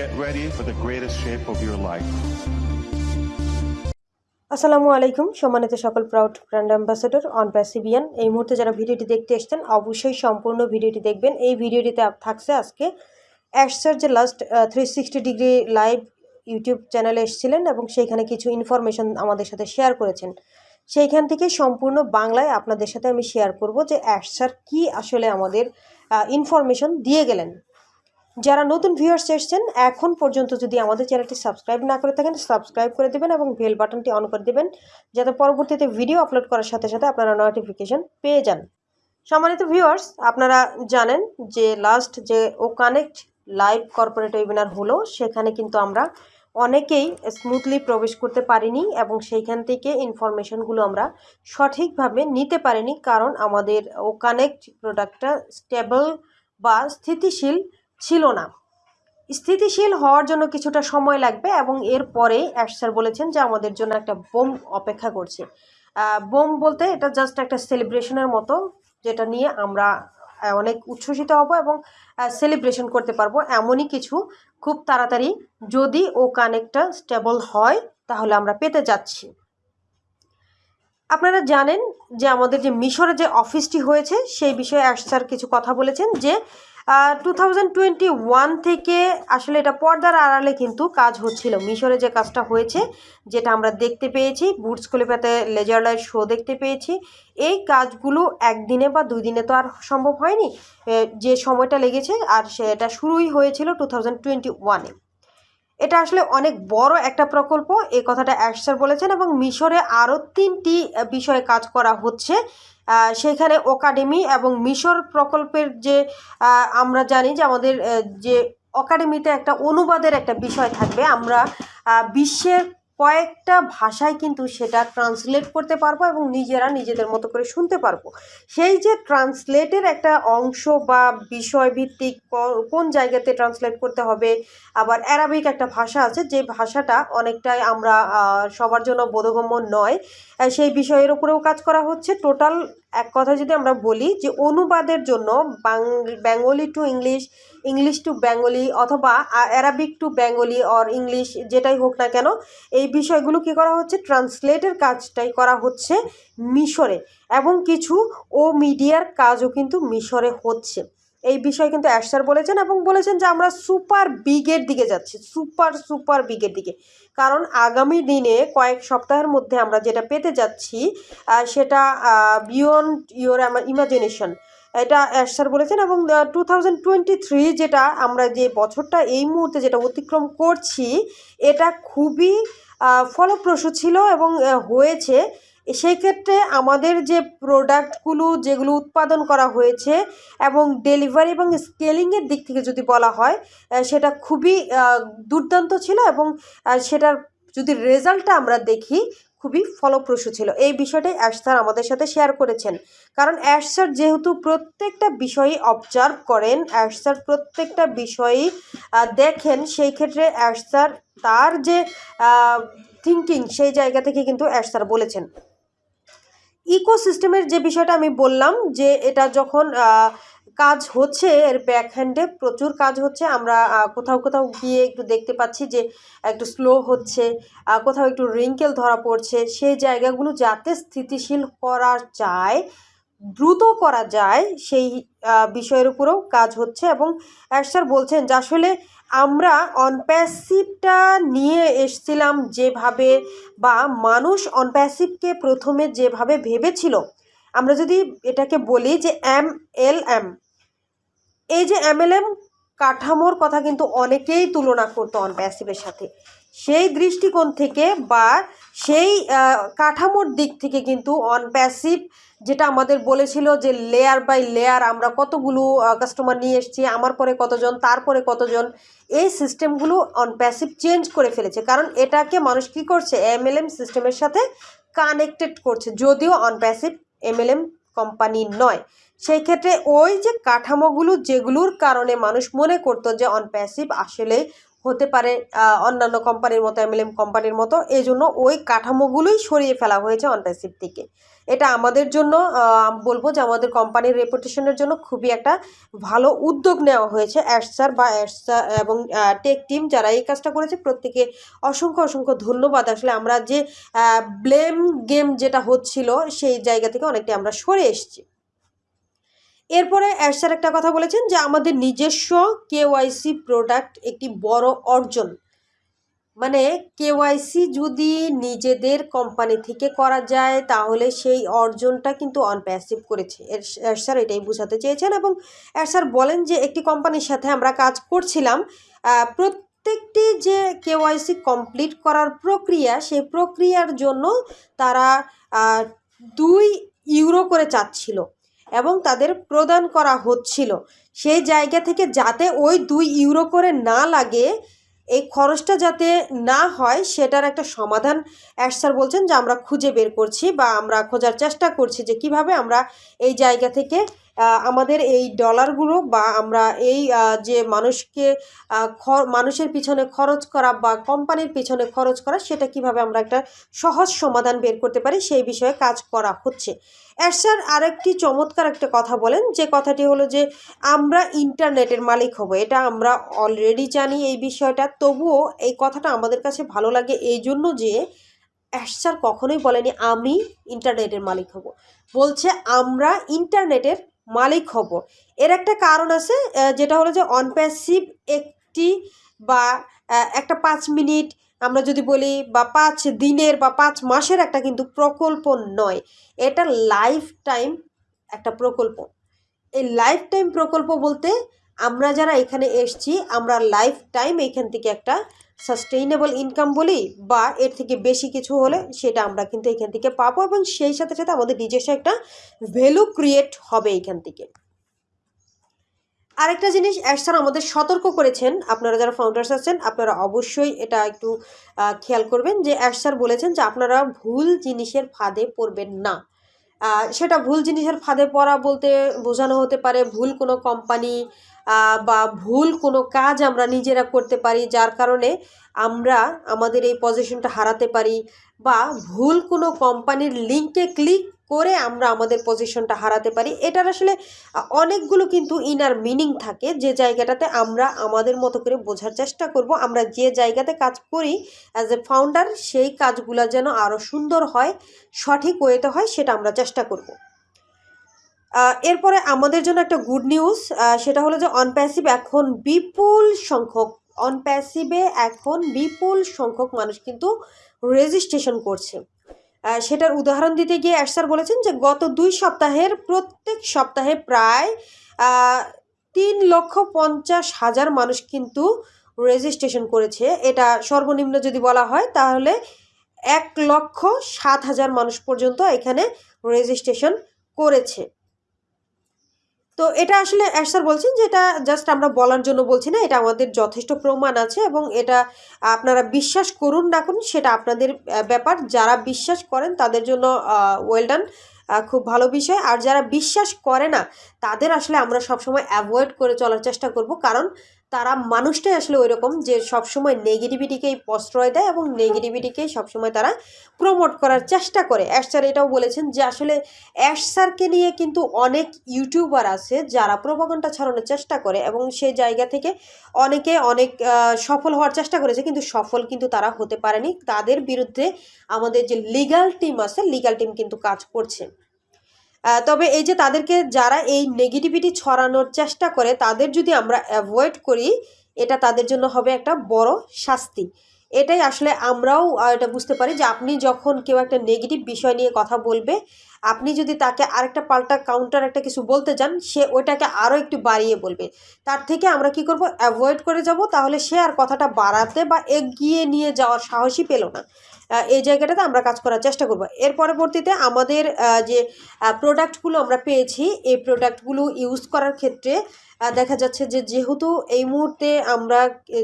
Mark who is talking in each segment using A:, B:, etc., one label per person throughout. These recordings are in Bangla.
A: Get ready for the greatest shape of your life.
B: আসসালামু আলাইকুম, সম্মানিত সকল proud brand ambassador OnPassivian এই মুহূর্তে যারা ভিডিওটি দেখতে এসছেন, অবশ্যই সম্পূর্ণ ভিডিওটি দেখবেন। এই ভিডিওটিতে থাকছে আজকে অ্যাশসার যে last three sixty degree live YouTube চ্যানেলে এসেছিলেন এবং সেইখানে কিছু ইনফরমেশন আমাদের সাথে শেয়ার করেছেন। সেইখান থেকে সম্পূর্ণ বাংলায় আপনাদের সাথে আমি শেয়ার করব যে অ্যাশসার কি আসলে আমাদের ইনফরমেশন দিয়ে গেলেন। যারা নতুন ভিউয়ার্স এসছেন, এখন পর্যন্ত যদি আমাদের চ্যানেলটি সাবস্ক্রাইব না করে থাকেন সাবস্ক্রাইব করে দেবেন এবং বেল বাটনটি অন করে দেবেন, যাতে পরবর্তীতে ভিডিও আপলোড করার সাথে সাথে আপনারা নোটিফিকেশন পেয়ে যান। সম্মানিত ভিউয়ার্স আপনারা জানেন যে লাস্ট যে ও কানেক্ট লাইভ কর্পোরেট ওয়েবিনার হলো, সেখানে কিন্তু আমরা অনেকেই স্মুথলি প্রবেশ করতে পারিনি এবং সেইখান থেকে ইনফরমেশনগুলো আমরা সঠিকভাবে নিতে পারিনি, কারণ আমাদের ও কানেক্ট প্রোডাক্টটা স্টেবল বা স্থিতিশীল ছিল না। স্থিতিশীল হওয়ার জন্য কিছুটা সময় লাগবে এবং এরপরে অ্যাশ বলেছেন যে আমাদের জন্য একটা বোম অপেক্ষা করছে। বোম বলতে এটা জাস্ট একটা সেলিব্রেশনের মতো, যেটা নিয়ে আমরা অনেক উচ্ছ্বসিত হব এবং সেলিব্রেশন করতে পারব। এমনই কিছু খুব তাড়াতাড়ি যদি ও কানেক্টটা স্টেবল হয়, তাহলে আমরা পেতে যাচ্ছি। আপনারা জানেন যে আমাদের যে মিশরে যে অফিসটি হয়েছে, সেই বিষয়ে অ্যাশ স্যার কিছু কথা বলেছেন যে টু থেকে আসলে এটা পর্দার আড়ালে কিন্তু কাজ হচ্ছিল। মিশরে যে কাজটা হয়েছে, যেটা আমরা দেখতে পেয়েছি, বুটস কলিপাতে লেজার লাইট শো দেখতে পেয়েছি, এই কাজগুলো একদিনে বা দুই দিনে তো আর সম্ভব হয়নি। যে সময়টা লেগেছে আর সেটা শুরুই হয়েছিল টু থাউজেন্ড টোয়েন্টি ওয়ানে এটা আসলে অনেক বড় একটা প্রকল্প, এই কথাটা অ্যাশার বলেছেন এবং মিশরে আরও তিনটি বিষয়ে কাজ করা হচ্ছে। সেখানে একাডেমি এবং মিশর প্রকল্পের যে আমরা জানি যে আমাদের যে একাডেমিতে একটা অনুবাদের একটা বিষয় থাকবে। আমরা বিশ্বের কয়েকটা ভাষায় কিন্তু সেটা ট্রান্সলেট করতে পারব এবং নিজেরা নিজেদের মতো করে শুনতে পারব। সেই যে ট্রান্সলেটের একটা অংশ বা বিষয়ভিত্তিক কোন জায়গাতে ট্রান্সলেট করতে হবে, আবার অ্যারাবিক একটা ভাষা আছে, যে ভাষাটা অনেকটাই আমরা সবার জন্য বোধগম্য নয়। সেই বিষয়ের উপরেও কাজ করা হচ্ছে। টোটাল এক কথা যদি আমরা বলি যে অনুবাদের জন্য Bengali to English English to Bengali অথবা Arabic to Bengali or English যেটাই হোক না কেন, এই বিষয়গুলো কি করা হচ্ছে? ট্রান্সলেটের কাজটাই করা হচ্ছে মিশরে। এবং কিছু ও মিডিয়ার কাজও কিন্তু মিশরে হচ্ছে। এই বিষয়ে কিন্তু অ্যাশার বলেছেন এবং বলেছেন যে আমরা সুপার বিগের দিকে যাচ্ছি, সুপার সুপার বিগের দিকে। কারণ আগামী দিনে কয়েক সপ্তাহের মধ্যে আমরা যেটা পেতে যাচ্ছি সেটা বিয়ন্ড ইউর ইমাজিনেশন এটা অ্যাশার বলেছেন এবং টু থাউজেন্ড টোয়েন্টি থ্রি যেটা আমরা যে বছরটা এই মুহূর্তে যেটা অতিক্রম করছি, এটা খুবই ফলপ্রসূ ছিল এবং হয়েছে। সেই ক্ষেত্রে আমাদের যে প্রোডাক্টগুলো যেগুলো উৎপাদন করা হয়েছে এবং ডেলিভারি এবং স্কেলিংয়ের দিক থেকে যদি বলা হয় সেটা খুবই দুর্দান্ত ছিল এবং সেটার যদি রেজাল্টটা আমরা দেখি, খুবই ফলপ্রসূ ছিল। এই বিষয়টাই অ্যাশ স্যার আমাদের সাথে শেয়ার করেছেন। কারণ অ্যাশ যেহেতু প্রত্যেকটা বিষয়ই অবজার্ভ করেন, অ্যাশ স্যার প্রত্যেকটা বিষয়ই দেখেন, সেই ক্ষেত্রে অ্যাশ স্যার তার যে থিঙ্কিং সেই জায়গা থেকে কিন্তু অ্যাশ স্যার বলেছেন। ইকোসিস্টেমের যে বিষয়টা আমি বললাম, যে এটা যখন কাজ হচ্ছে, এর ব্যাকহ্যান্ডে প্রচুর কাজ হচ্ছে, আমরা কোথাও কোথাও গিয়ে একটু দেখতে পাচ্ছি যে একটু স্লো হচ্ছে কোথাও একটু রিঙ্কেল ধরা পড়ছে, সেই জায়গাগুলো যাতে স্থিতিশীল করা যায়, দ্রুত করা যায়, সেই বিষয়ের উপরেও কাজ হচ্ছে এবং স্যার বলছেন যে আসলে আমরা অনপ্যাসিভটা নিয়ে এসছিলাম যেভাবে বা মানুষ অনপ্যাসিভকে প্রথমে যেভাবে ভেবেছিল। আমরা যদি এটাকে বলি যে এম এল এম, এই যে এম এল এম কাঠামোর কথা কিন্তু অনেকেই তুলনা করতো অনপ্যাসিভের সাথে। সেই দৃষ্টিকোণ থেকে বা সেই কাঠামোর দিক থেকে কিন্তু অনপ্যাসিভ যেটা আমাদের বলেছিল যে লেয়ার বাই লেয়ার আমরা কতগুলো কাস্টমার নিয়ে এসেছি, আমার পরে কতজন তারপরে কতজন, এই সিস্টেমগুলো অনপ্যাসিভ চেঞ্জ করে ফেলেছে। কারণ এটাকে মানুষ কী করছে? এমএলএম সিস্টেমের সাথে কানেক্টেড করছে, যদিও অনপ্যাসিভ এমএলএম কোম্পানি নয়। সেই ক্ষেত্রে ওই যে কাঠামোগুলো যেগুলোর কারণে মানুষ মনে করতো যে অনপ্যাসিভ আসলে হতে পারে অন্যান্য কোম্পানির মতো এমএলএম কোম্পানির মতো। এই জন্য ওই কাঠামোগুলোই সরিয়ে ফেলা হয়েছে অনপ্যাসিভ থেকে। এটা আমাদের জন্য বলব যে আমাদের কোম্পানির রেপুটেশনের জন্য খুবই একটা ভালো উদ্যোগ নেওয়া হয়েছে। অ্যাডসার বা অ্যাডসার এবং টেক টিম যারা এই কাজটা করেছে, প্রত্যেকে অসংখ্য অসংখ্য ধন্যবাদ। আসলে আমরা যে ব্লেম গেম যেটা হচ্ছিল, সেই জায়গা থেকে অনেকটা আমরা সরে এসেছি। এরপরে অ্যাডসার একটা কথা বলেছেন যে আমাদের নিজস্ব কেওয়াইসি প্রোডাক্ট একটি বড় অর্জন। মানে কেওয়াইসি যদি নিজেদের কোম্পানি থেকে করা যায়, তাহলে সেই অর্জনটা কিন্তু অনপ্যাসিভ করেছে। এর স্যার এটাই বোঝাতে চেয়েছেন এবং স্যার বলেন যে একটি কোম্পানির সাথে আমরা কাজ করছিলাম প্রত্যেকটি যে কেওয়াইসি কমপ্লিট করার প্রক্রিয়া, সেই প্রক্রিয়ার জন্য তারা দুই ইউরো করে চাচ্ছিল। এবং তাদের প্রদান করা হচ্ছিল। সেই জায়গা থেকে যাতে ওই দুই ইউরো করে না লাগে, এই খরচটা যাতে না হয়, সেটার একটা সমাধান অ্যাশ স্যার বলছেন যে আমরা খুঁজে বের করছি বা আমরা খোঁজার চেষ্টা করছি যে কীভাবে আমরা এই জায়গা থেকে আমাদের এই ডলারগুলো বা আমরা এই যে মানুষকে মানুষের পিছনে খরচ করা বা কোম্পানির পিছনে খরচ করা, সেটা কীভাবে আমরা একটা সহজ সমাধান বের করতে পারি, সেই বিষয়ে কাজ করা হচ্ছে। অ্যাশ স্যার আরেকটি চমৎকার একটা কথা বলেন, যে কথাটি হলো যে, আমরা ইন্টারনেটের মালিক হব, এটা আমরা অলরেডি জানি এই বিষয়টা, তবুও এই কথাটা আমাদের কাছে ভালো লাগে এই জন্য যে অ্যাশ স্যার কখনোই বলেনি, আমি ইন্টারনেটের মালিক হব। বলছে, আমরা ইন্টারনেটের মালিক হব। এর একটা কারণ আছে যেটা হলো যে অনপ্যাসিভ একটি বা একটা পাঁচ মিনিট, আমরা যদি বলি বা পাঁচ দিনের বা পাঁচ মাসের একটা কিন্তু প্রকল্প নয়, এটা লাইফ টাইম একটা প্রকল্প। এই লাইফ টাইম প্রকল্প বলতে আমরা যারা এখানে এসছি, আমরা লাইফ টাইম এখান থেকে একটা সাস্টেইনেবল ইনকাম বলি বা এর থেকে বেশি কিছু হলে সেটা আমরা কিন্তু এখান থেকে পাবো এবং সেই সাথে সাথে আমাদের নিজস্ব একটা ভ্যালু ক্রিয়েট হবে এখান থেকে। আরেকটা জিনিস অ্যাডসার আমাদের সতর্ক করেছেন। আপনারা যারা ফাউন্ডার্স আছেন, আপনারা অবশ্যই এটা একটু খেয়াল করবেন যে অ্যাডসার বলেছেন যে আপনারা ভুল জিনিসের ফাঁদে পড়বেন না। সেটা ভুল জিনিসের ফাঁদে পড়া বলতে বোঝানো হতে পারে, ভুল কোনো কোম্পানি বা ভুল কোনো কাজ আমরা নিজেরা করতে পারি যার কারণে আমরা আমাদের এই পজিশনটা হারাতে পারি, বা ভুল কোনো কোম্পানির লিঙ্কে ক্লিক করে আমরা আমাদের পজিশনটা হারাতে পারি। এটার আসলে অনেকগুলো কিন্তু ইনার মিনিং থাকে। যে জায়গাটাতে আমরা আমাদের মতো করে বোঝার চেষ্টা করব। আমরা যে জায়গাতে কাজ করি অ্যাজ এ ফাউন্ডার সেই কাজগুলো যেন আরও সুন্দর হয়, সঠিক ওয়েতে হয়, সেটা আমরা চেষ্টা করব। এরপরে আমাদের জন্য একটা গুড নিউজ সেটা হলো যে অনপ্যাসিভ এখন বিপুল সংখ্যক অনপ্যাসিভে এখন বিপুল সংখ্যক মানুষ কিন্তু রেজিস্ট্রেশন করছে। সেটার উদাহরণ দিতে গিয়ে অ্যাশার বলেছেন যে গত দুই সপ্তাহের প্রত্যেক সপ্তাহে প্রায় তিন লক্ষ পঞ্চাশ হাজার মানুষ কিন্তু রেজিস্ট্রেশন করেছে। এটা সর্বনিম্ন যদি বলা হয়, তাহলে এক লক্ষ সাত হাজার মানুষ পর্যন্ত এখানে রেজিস্ট্রেশন করেছে। তো এটা আসলে স্যার বলছেন যে এটা জাস্ট আমরা বলার জন্য বলছি না, এটা আমাদের যথেষ্ট প্রমাণ আছে এবং এটা আপনারা বিশ্বাস করুন না করুন, সেটা আপনাদের ব্যাপার। যারা বিশ্বাস করেন তাদের জন্য ওয়েলডান খুব ভালো বিষয়। আর যারা বিশ্বাস করে না, তাদের আসলে আমরা সবসময় অ্যাভয়েড করে চলার চেষ্টা করব। কারণ তারা মানুষটাই আসলে ওই রকম যে সবসময় নেগেটিভিটিকেই প্রশ্রয় দেয় এবং নেগেটিভিটিকেই সবসময় তারা প্রমোট করার চেষ্টা করে। অ্যাশ স্যার এটাও বলেছেন যে আসলে অ্যাশ স্যারকে নিয়ে কিন্তু অনেক ইউটিউবার আছে যারা প্রভাগণ্ডা ছড়ানোর চেষ্টা করে এবং সেই জায়গা থেকে অনেকে অনেক সফল হওয়ার চেষ্টা করেছে কিন্তু সফল কিন্তু তারা হতে পারেনি। তাদের বিরুদ্ধে আমাদের যে লিগ্যাল টিম আছে লিগ্যাল টিম কিন্তু কাজ করছে। তবে এই যে তাদেরকে যারা এই নেগেটিভিটি ছড়ানোর চেষ্টা করে, তাদের যদি আমরা অ্যাভয়েড করি, এটা তাদের জন্য হবে একটা বড় শাস্তি। এটাই আসলে আমরাও এটা বুঝতে পারি যে আপনি যখন কেউ একটা নেগেটিভ বিষয় নিয়ে কথা বলবে, আপনি যদি তাকে আরেকটা পাল্টা কাউন্টার একটা কিছু বলতে যান, সে ওইটাকে আরও একটু বাড়িয়ে বলবে। তার থেকে আমরা কি করব? অ্যাভয়েড করে যাব, তাহলে সে আর কথাটা বাড়াতে বা এগিয়ে নিয়ে যাওয়ার সাহসই পেল না। এই জায়গাটাতে আমরা কাজ করার চেষ্টা করব। এর পরবর্তীতে আমাদের যে প্রোডাক্টগুলো আমরা পেয়েছি, এই প্রোডাক্টগুলো ইউজ করার ক্ষেত্রে দেখা যাচ্ছে যে, যেহেতু এই মুহূর্তে আমরা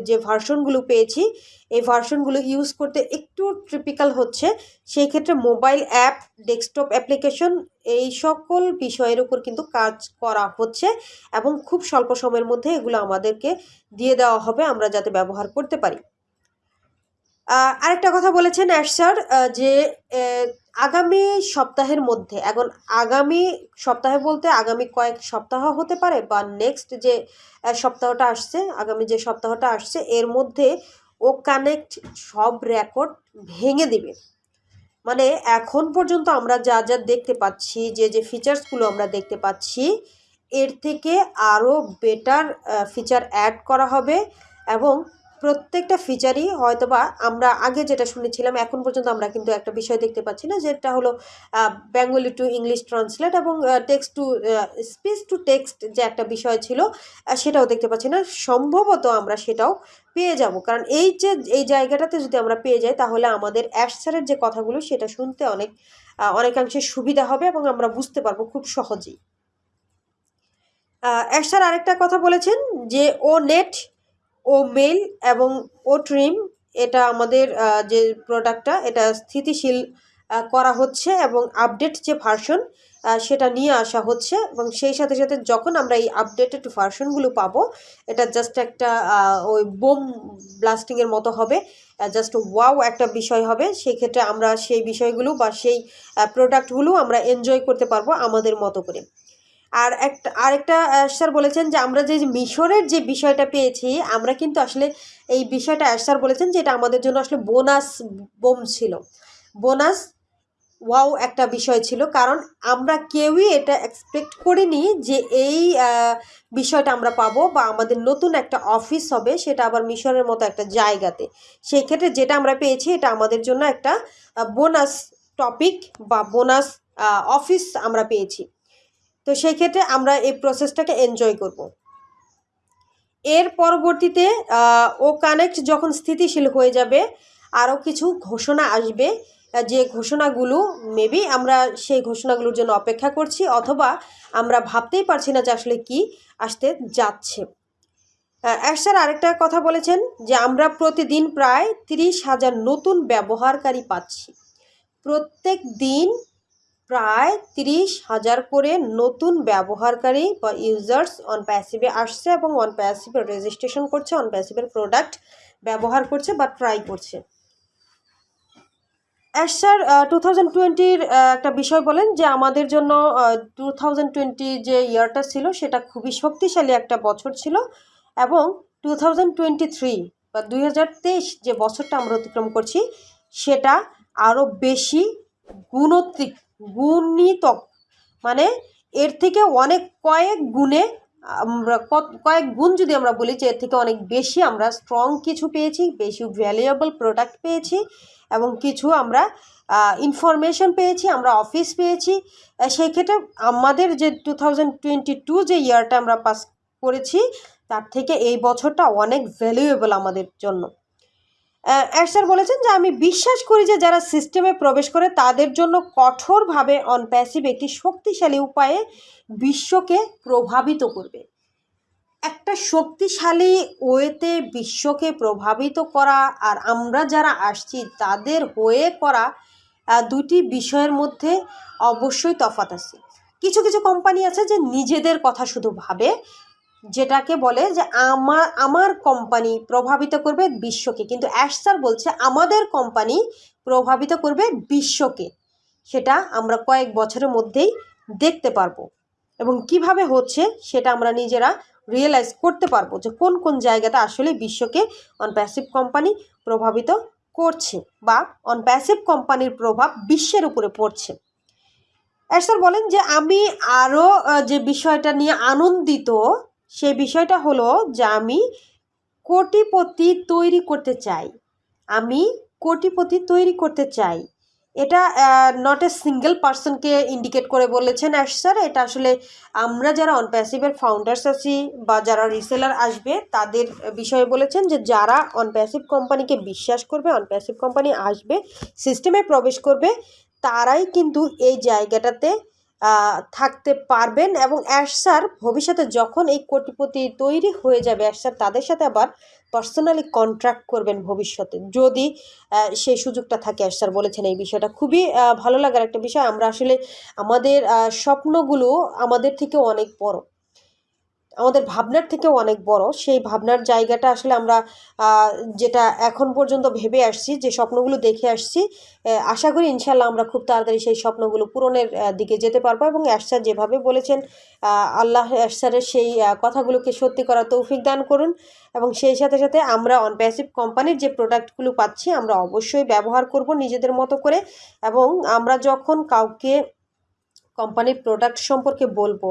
B: যে ভার্সনগুলো পেয়েছি, এই ভার্সনগুলো ইউজ করতে একটু ট্রিপিক্যাল হচ্ছে, সেই ক্ষেত্রে মোবাইল অ্যাপ ডেস্কটপ অ্যাপ্লিকেশন এই সকল বিষয়ের উপর কিন্তু কাজ করা হচ্ছে এবং খুব স্বল্প সময়ের মধ্যে এগুলো আমাদেরকে দিয়ে দেওয়া হবে, আমরা যাতে ব্যবহার করতে পারি। আরেকটা কথা বলেছেন অ্যাশ স্যার যে আগামী সপ্তাহের মধ্যে, এখন আগামী সপ্তাহে বলতে আগামী কয়েক সপ্তাহ হতে পারে বা নেক্সট যে সপ্তাহটা আসছে, আগামী যে সপ্তাহটা আসছে, এর মধ্যে ও কানেক্ট সব রেকর্ড ভেঙে দিবে। মানে এখন পর্যন্ত আমরা যা যা দেখতে পাচ্ছি, যে যে ফিচার্সগুলো আমরা দেখতে পাচ্ছি, এর থেকে আরও বেটার ফিচার অ্যাড করা হবে এবং প্রত্যেকটা ফিচারই হয়তোবা আমরা আগে যেটা শুনেছিলাম, এখন পর্যন্ত আমরা কিন্তু একটা বিষয় দেখতে পাচ্ছি না, যেটা হলো বেঙ্গলি টু ইংলিশ ট্রান্সলেট এবং text to speech to text যে একটা বিষয় ছিল সেটাও দেখতে পাচ্ছি না। সম্ভবত আমরা সেটাও পেয়ে যাব। কারণ এই যে, এই জায়গাটাতে যদি আমরা পেয়ে যাই, তাহলে আমাদের অ্যাশসারের যে কথাগুলো, সেটা শুনতে অনেক অনেকাংশে সুবিধা হবে এবং আমরা বুঝতে পারব খুব সহজেই। অ্যাশার আরেকটা কথা বলেছেন যে, ও নেট ও মেল এবং ও ট্রিম, এটা আমাদের যে প্রোডাক্টটা এটা স্থিতিশীল করা হচ্ছে এবং আপডেট যে ভার্সন সেটা নিয়ে আসা হচ্ছে এবং সেই সাথে সাথে যখন আমরা এই আপডেটেড ভার্সনগুলো পাবো, এটা জাস্ট একটা ওই বোম ব্লাস্টিংয়ের মতো হবে জাস্ট ওয়াও একটা বিষয় হবে। সেই ক্ষেত্রে আমরা সেই বিষয়গুলো বা সেই প্রোডাক্টগুলো আমরা এনজয় করতে পারব আমাদের মতো করে। আর একটা, আরেকটা স্যার বলেছেন যে আমরা যে মিশরের যে বিষয়টা পেয়েছি, আমরা কিন্তু আসলে এই বিষয়টা স্যার বলেছেন যে এটা আমাদের জন্য আসলে বোনাস বোম ছিল। বোনাস ওয়াও একটা বিষয় ছিল, কারণ আমরা কেউই এটা এক্সপেক্ট করিনি যে এই বিষয়টা আমরা পাবো বা আমাদের নতুন একটা অফিস হবে সেটা আবার মিশরের মতো একটা জায়গাতে। সেই ক্ষেত্রে যেটা আমরা পেয়েছি এটা আমাদের জন্য একটা বোনাস টপিক বা বোনাস অফিস আমরা পেয়েছি। তো সেই ক্ষেত্রে আমরা এই প্রসেসটাকে এনজয় করব। এর পরবর্তীতে ও কানেক্ট যখন স্থিতিশীল হয়ে যাবে, আরও কিছু ঘোষণা আসবে, যে ঘোষণাগুলো মেবি আমরা সেই ঘোষণাগুলোর জন্য অপেক্ষা করছি অথবা আমরা ভাবতেই পারছি না যে আসলে কি আসতে যাচ্ছে। স্যার আরেকটা কথা বলেছেন যে আমরা প্রতিদিন প্রায় তিরিশ হাজার নতুন ব্যবহারকারী পাচ্ছি। প্রত্যেক দিন প্রায় তিরিশ হাজার করে নতুন ব্যবহারকারী বা ইউজার্স অন প্যাসিভে আসছে এবং অন প্যাসিভে রেজিস্ট্রেশন করছে অন প্যাসিভের প্রোডাক্ট ব্যবহার করছে বা ট্রাই করছে। অ্যাশ স্যার টু থাউজেন্ড টোয়েন্টির একটা বিষয় বলেন যে আমাদের জন্য টু থাউজেন্ড টোয়েন্টি যে ইয়ারটা ছিল সেটা খুবই শক্তিশালী একটা বছর ছিল এবং টু থাউজেন্ড টোয়েন্টি থ্রি বা দুই হাজার তেইশ যে বছরটা আমরা অতিক্রম করছি সেটা আরও বেশি গুণত্রিক গুণিতক মানে এর থেকে অনেক কয়েক গুণে আমরা কয়েক গুণ যদি আমরা বলি যে এর থেকে অনেক বেশি আমরা স্ট্রং কিছু পেয়েছি বেশি ভ্যালুয়েবল প্রোডাক্ট পেয়েছি এবং কিছু আমরা ইনফরমেশন পেয়েছি আমরা অফিস পেয়েছি। আহ, সেই ক্ষেত্রে আমাদের যে টু থাউজেন্ড টোয়েন্টি টু যে ইয়ারটা আমরা পাস করেছি তার থেকে এই বছরটা অনেক ভ্যালুয়েবল আমাদের জন্য। স্যার বলেছেন যে, আমি বিশ্বাস করি যে, যারা সিস্টেমে প্রবেশ করে, তাদের জন্য কঠোরভাবে অন প্যাসিভ একটি শক্তিশালী উপায়ে বিশ্বকে প্রভাবিত করবে। একটা শক্তিশালী ওয়েতে বিশ্বকে প্রভাবিত করা আর আমরা যারা আসছি, তাদের হয়ে করা দুটি বিষয়ের মধ্যে অবশ্যই তফাত আছে। কিছু কিছু কোম্পানি আছে যে, নিজেদের কথা শুধু ভাবে যেটাকে বলে যে আমার আমার কোম্পানি প্রভাবিত করবে বিশ্বকে। কিন্তু অ্যাশ স্যার বলছে আমাদের কোম্পানি প্রভাবিত করবে বিশ্বকে। সেটা আমরা কয়েক বছরের মধ্যেই দেখতে পারব। এবং কীভাবে হচ্ছে সেটা আমরা নিজেরা রিয়েলাইজ করতে পারব যে কোন কোন জায়গাতে আসলে বিশ্বকে অন প্যাসিভ কোম্পানি প্রভাবিত করছে বা অন প্যাসিভ কোম্পানির প্রভাব বিশ্বের উপরে পড়ছে। স্যার বলেন যে আমি আরও যে বিষয়টা নিয়ে আনন্দিত সে বিষয়টা হলো যে আমি কোটিপতি তৈরি করতে চাই। আমি কোটিপতি তৈরি করতে চাই। এটা নট এ সিঙ্গেল পার্সনকে ইন্ডিকেট করে বলেছেন অ্যাশ স্যার। এটা আসলে আমরা যারা অন প্যাসিভের ফাউন্ডার্স আছি বা যারা রিসেলার আসবে, তাদের বিষয়ে বলেছেন যে যারা অন প্যাসিভ কোম্পানিকে বিশ্বাস করবে অন প্যাসিভ কোম্পানি আসবে সিস্টেমে প্রবেশ করবে, তারাই কিন্তু এই জায়গাটাতে থাকতে পারবেন এবং অ্যাশ স্যার ভবিষ্যতে যখন এই কোটিপতি তৈরি হয়ে যাবে অ্যাশ স্যার তাদের সাথে আবার পার্সোনালি কন্ট্রাক্ট করবেন ভবিষ্যতে। যদি সেই সুযোগটা থাকে অ্যাশ স্যার বলেছেন এই বিষয়টা। খুবই ভালো লাগার একটা বিষয়। আমরা আসলে আমাদের স্বপ্নগুলো আমাদের থেকে অনেক বড়। আমাদের ভাবনার থেকেও অনেক বড়। সেই ভাবনার জায়গাটা আসলে আমরা যেটা এখন পর্যন্ত ভেবে আসছি, যে স্বপ্নগুলো দেখে আসছি আশা করি ইনশাল্লাহ আমরা খুব তাড়াতাড়ি সেই স্বপ্নগুলো পূরণের দিকে যেতে পারব এবং অ্যাশার যেভাবে বলেছেন আল্লাহ অ্যাশারের সেই কথাগুলোকে সত্যি করা তৌফিক দান করুন এবং সেই সাথে সাথে আমরা অনপ্যাসিভ কোম্পানির যে প্রোডাক্টগুলো পাচ্ছি, আমরা অবশ্যই ব্যবহার করব নিজেদের মতো করে এবং আমরা যখন কাউকে কোম্পানির প্রোডাক্ট সম্পর্কে বলব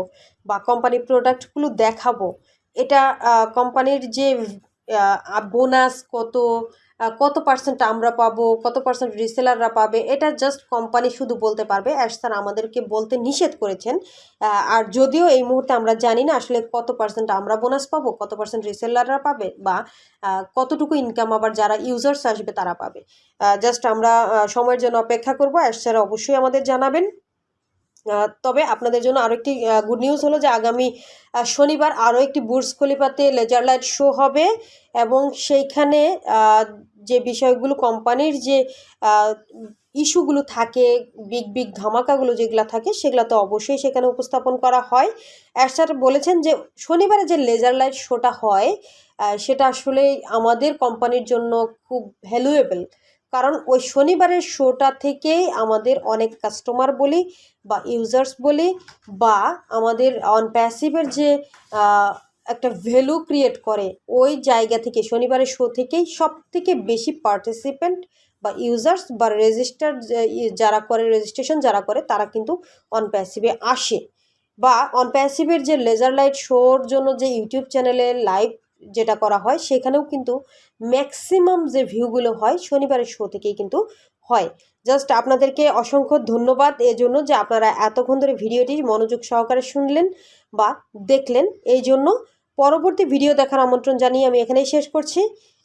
B: বা কোম্পানির প্রোডাক্টগুলো দেখাবো। এটা কোম্পানির যে বোনাস কত কত পার্সেন্ট আমরা পাবো, কত পার্সেন্ট রিসেলাররা পাবে, এটা জাস্ট কোম্পানি শুধু বলতে পারবে। অ্যাশ স্যার আমাদেরকে বলতে নিষেধ করেছেন। আর যদিও এই মুহূর্তে আমরা জানি না আসলে কত পার্সেন্ট আমরা বোনাস পাবো, কত পার্সেন্ট রিসেলাররা পাবে বা কতটুকু ইনকাম আবার যারা ইউজার্স আসবে তারা পাবে। জাস্ট আমরা সময়ের জন্য অপেক্ষা করব। অ্যাশ স্যার অবশ্যই আমাদের জানাবেন। তবে আপনাদের জন্য আরও একটি গুড নিউজ হলো যে আগামী শনিবার আরও একটি বুর্জ খলিফাতে লেজার লাইট শো হবে এবং সেইখানে যে বিষয়গুলো কোম্পানির যে ইস্যুগুলো থাকে বিগ বিগ ধামাকাগুলো যেগুলো থাকে সেগুলো তো অবশ্যই সেখানে উপস্থাপন করা হয়। স্যার বলেছেন যে শনিবারে যে লেজার লাইট শোটা হয় সেটা আসলে আমাদের কোম্পানির জন্য খুব ভ্যালুয়েবল কারণ ওই শনিবারের শোটা থেকেই আমাদের অনেক কাস্টমার বলি বা ইউজার্স বলি বা আমাদের অন প্যাসিভের যে একটা ভ্যালু ক্রিয়েট করে, ওই জায়গা থেকে, শনিবারের শো থেকেই সব থেকে বেশি পার্টিসিপেন্ট বা ইউজার্স বা রেজিস্টার যারা করে রেজিস্ট্রেশন যারা করে, তারা কিন্তু অন প্যাসিভে আসে। বা অন প্যাসিভের যে লেজার লাইট শোর জন্য যে ইউটিউব চ্যানেলে লাইভ যেটা করা হয়, সেখানেও কিন্তু ম্যাক্সিমাম যে ভিউগুলো হয়, শনিবারের শো থেকেই কিন্তু হয়। জাস্ট আপনাদেরকে অসংখ্য ধন্যবাদ এজন্য যে আপনারা এতক্ষণ ধরে ভিডিওটি মনোযোগ সহকারে শুনলেন বা দেখলেন। এই জন্য পরবর্তী ভিডিও দেখার আমন্ত্রণ জানিয়ে আমি এখানেই শেষ করছি।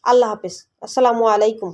B: আল্লাহ হাফিজ। আসসালামু আলাইকুম।